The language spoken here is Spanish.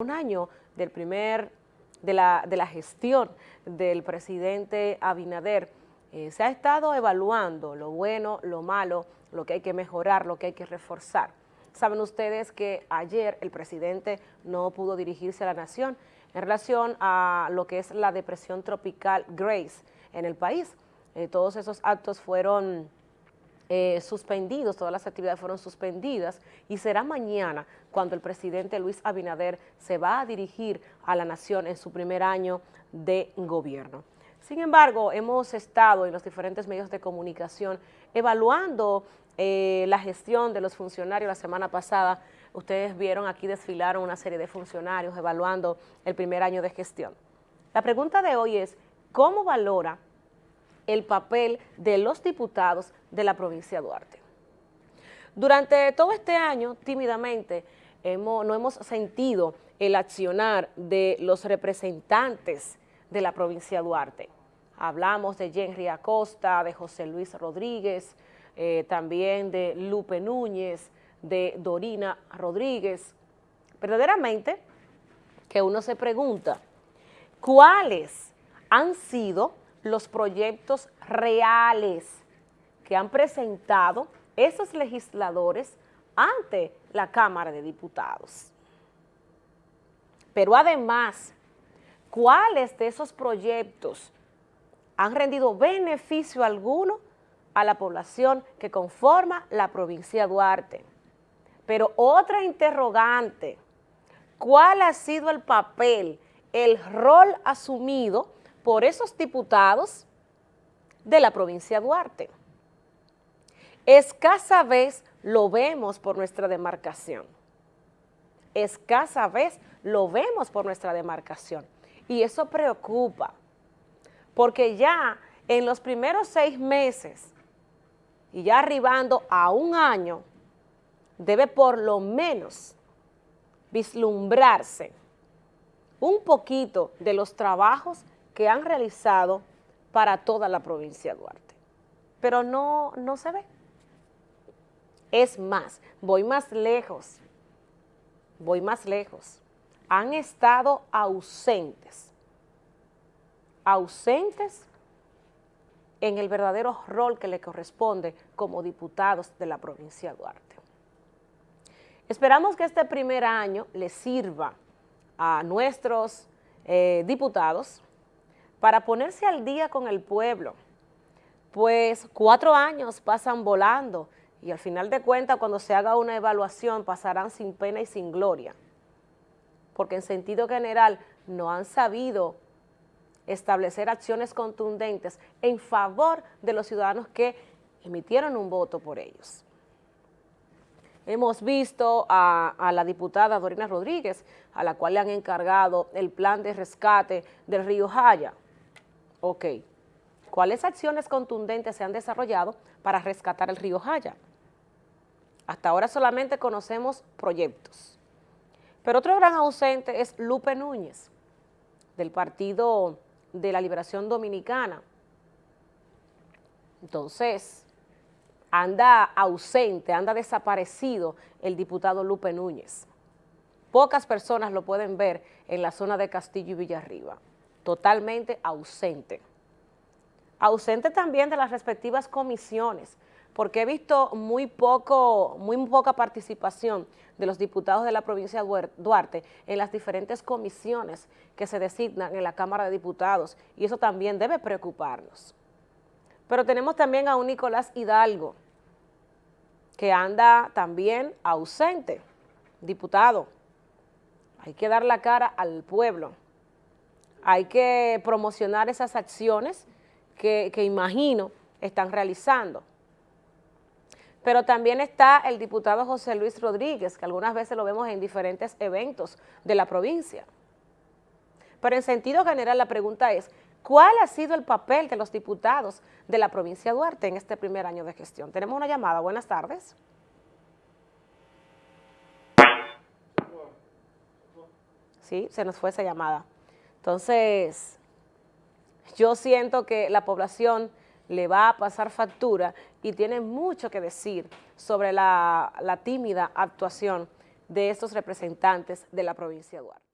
un año del primer, de la, de la gestión del presidente Abinader, eh, se ha estado evaluando lo bueno, lo malo, lo que hay que mejorar, lo que hay que reforzar. Saben ustedes que ayer el presidente no pudo dirigirse a la nación en relación a lo que es la depresión tropical Grace en el país. Eh, todos esos actos fueron eh, suspendidos, todas las actividades fueron suspendidas y será mañana cuando el presidente Luis Abinader se va a dirigir a la nación en su primer año de gobierno. Sin embargo, hemos estado en los diferentes medios de comunicación evaluando eh, la gestión de los funcionarios la semana pasada. Ustedes vieron aquí desfilaron una serie de funcionarios evaluando el primer año de gestión. La pregunta de hoy es, ¿cómo valora el papel de los diputados de la provincia de Duarte. Durante todo este año, tímidamente, hemos, no hemos sentido el accionar de los representantes de la provincia de Duarte. Hablamos de Henry Acosta, de José Luis Rodríguez, eh, también de Lupe Núñez, de Dorina Rodríguez. Verdaderamente que uno se pregunta, ¿cuáles han sido los proyectos reales que han presentado esos legisladores ante la Cámara de Diputados. Pero además, ¿cuáles de esos proyectos han rendido beneficio alguno a la población que conforma la provincia de Duarte? Pero otra interrogante, ¿cuál ha sido el papel, el rol asumido por esos diputados de la provincia de Duarte. Escasa vez lo vemos por nuestra demarcación. Escasa vez lo vemos por nuestra demarcación. Y eso preocupa, porque ya en los primeros seis meses y ya arribando a un año, debe por lo menos vislumbrarse un poquito de los trabajos que han realizado para toda la provincia de Duarte. Pero no, no se ve. Es más, voy más lejos, voy más lejos. Han estado ausentes, ausentes en el verdadero rol que le corresponde como diputados de la provincia de Duarte. Esperamos que este primer año le sirva a nuestros eh, diputados para ponerse al día con el pueblo, pues cuatro años pasan volando y al final de cuentas cuando se haga una evaluación pasarán sin pena y sin gloria, porque en sentido general no han sabido establecer acciones contundentes en favor de los ciudadanos que emitieron un voto por ellos. Hemos visto a, la diputada Dorina Rodríguez, a la cual le han encargado el plan de rescate del río Jaya, Ok. ¿Cuáles acciones contundentes se han desarrollado para rescatar el río Jaya? Hasta ahora solamente conocemos proyectos. Pero otro gran ausente es Lupe Núñez, del Partido de la Liberación Dominicana. Entonces, anda ausente, anda desaparecido el diputado Lupe Núñez. Pocas personas lo pueden ver en la zona de Castillo y Villarriba totalmente ausente. Ausente también de las respectivas comisiones, porque he visto muy, poco, muy poca participación de los diputados de la provincia de Duarte en las diferentes comisiones que se designan en la Cámara de Diputados, y eso también debe preocuparnos. Pero tenemos también a un Nicolás Hidalgo, que anda también ausente, diputado. Hay que dar la cara al pueblo hay que promocionar esas acciones que, imagino están realizando. Pero también está el diputado José Luis Rodríguez, que algunas veces lo vemos en diferentes eventos de la provincia. Pero en sentido general la pregunta es, ¿cuál ha sido el papel de los diputados de la provincia de Duarte en este primer año de gestión? Tenemos una llamada, buenas tardes. Sí, se nos fue esa llamada. Entonces, yo siento que la población le va a pasar factura y tiene mucho que decir sobre la, tímida actuación de estos representantes de la provincia de Duarte.